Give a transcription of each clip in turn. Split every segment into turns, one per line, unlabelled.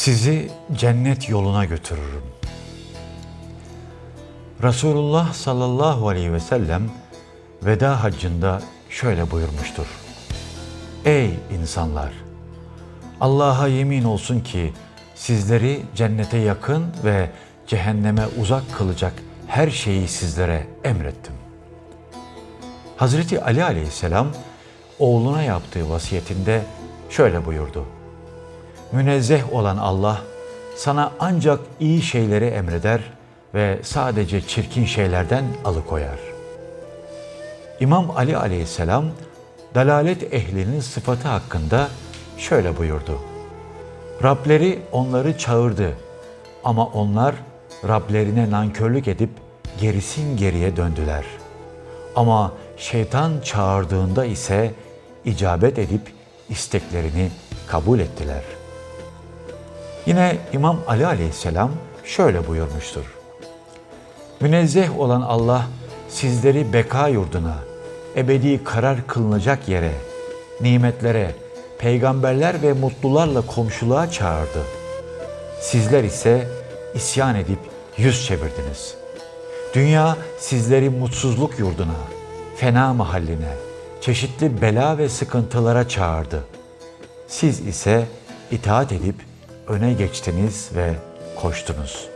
Sizi cennet yoluna götürürüm. Resulullah sallallahu aleyhi ve sellem veda haccında şöyle buyurmuştur. Ey insanlar! Allah'a yemin olsun ki sizleri cennete yakın ve cehenneme uzak kılacak her şeyi sizlere emrettim. Hazreti Ali aleyhisselam oğluna yaptığı vasiyetinde şöyle buyurdu. Münezzeh olan Allah sana ancak iyi şeyleri emreder ve sadece çirkin şeylerden alıkoyar. İmam Ali aleyhisselam dalalet ehlinin sıfatı hakkında şöyle buyurdu. Rableri onları çağırdı ama onlar Rablerine nankörlük edip gerisin geriye döndüler. Ama şeytan çağırdığında ise icabet edip isteklerini kabul ettiler. Yine İmam Ali aleyhisselam şöyle buyurmuştur. Münezzeh olan Allah sizleri beka yurduna, ebedi karar kılınacak yere, nimetlere, peygamberler ve mutlularla komşuluğa çağırdı. Sizler ise isyan edip yüz çevirdiniz. Dünya sizleri mutsuzluk yurduna, fena mahalline, çeşitli bela ve sıkıntılara çağırdı. Siz ise itaat edip öne geçtiniz ve koştunuz.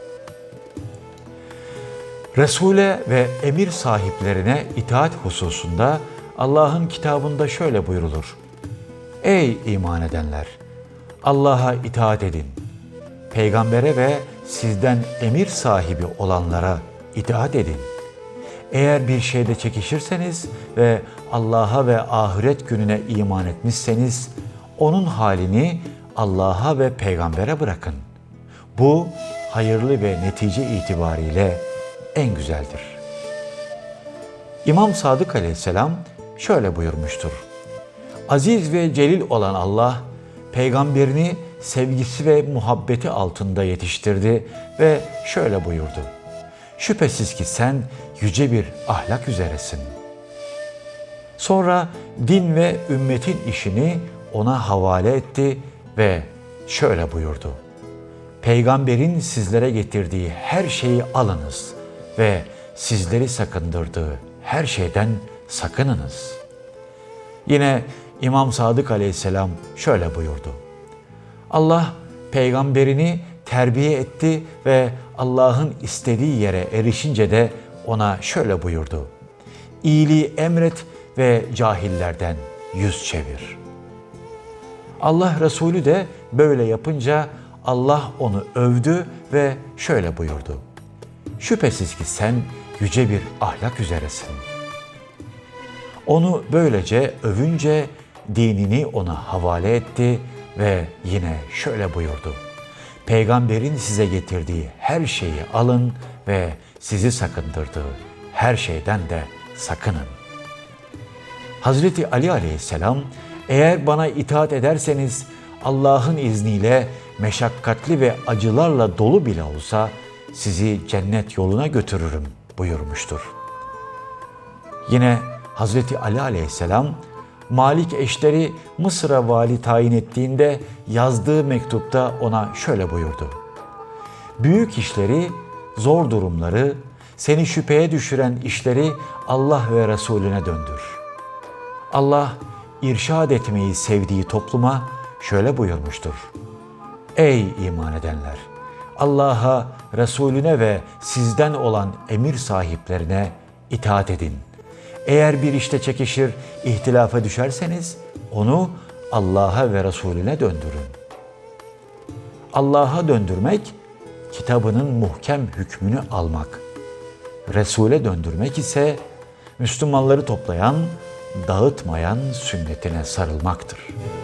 Resul'e ve emir sahiplerine itaat hususunda Allah'ın kitabında şöyle buyrulur. Ey iman edenler! Allah'a itaat edin. Peygambere ve sizden emir sahibi olanlara itaat edin. Eğer bir şeyde çekişirseniz ve Allah'a ve ahiret gününe iman etmişseniz, onun halini Allah'a ve peygambere bırakın. Bu hayırlı ve netice itibariyle en güzeldir. İmam Sadık aleyhisselam şöyle buyurmuştur. Aziz ve celil olan Allah, peygamberini sevgisi ve muhabbeti altında yetiştirdi ve şöyle buyurdu. Şüphesiz ki sen yüce bir ahlak üzeresin. Sonra din ve ümmetin işini ona havale etti ve şöyle buyurdu. Peygamberin sizlere getirdiği her şeyi alınız ve sizleri sakındırdığı her şeyden sakınınız. Yine İmam Sadık aleyhisselam şöyle buyurdu. Allah peygamberini terbiye etti ve Allah'ın istediği yere erişince de ona şöyle buyurdu. İyiliği emret ve cahillerden yüz çevir. Allah Resulü de böyle yapınca Allah onu övdü ve şöyle buyurdu. Şüphesiz ki sen yüce bir ahlak üzeresin. Onu böylece övünce dinini ona havale etti ve yine şöyle buyurdu. Peygamberin size getirdiği her şeyi alın ve sizi sakındırdığı her şeyden de sakının. Hazreti Ali aleyhisselam eğer bana itaat ederseniz Allah'ın izniyle meşakkatli ve acılarla dolu bile olsa sizi cennet yoluna götürürüm buyurmuştur. Yine Hazreti Ali aleyhisselam Malik eşleri Mısır'a vali tayin ettiğinde yazdığı mektupta ona şöyle buyurdu. Büyük işleri, zor durumları, seni şüpheye düşüren işleri Allah ve Resulüne döndür. Allah irşad etmeyi sevdiği topluma şöyle buyurmuştur. Ey iman edenler! Allah'a, Resulüne ve sizden olan emir sahiplerine itaat edin. Eğer bir işte çekişir, ihtilafa düşerseniz onu Allah'a ve Resulüne döndürün. Allah'a döndürmek, kitabının muhkem hükmünü almak. Resul'e döndürmek ise Müslümanları toplayan, dağıtmayan sünnetine sarılmaktır.''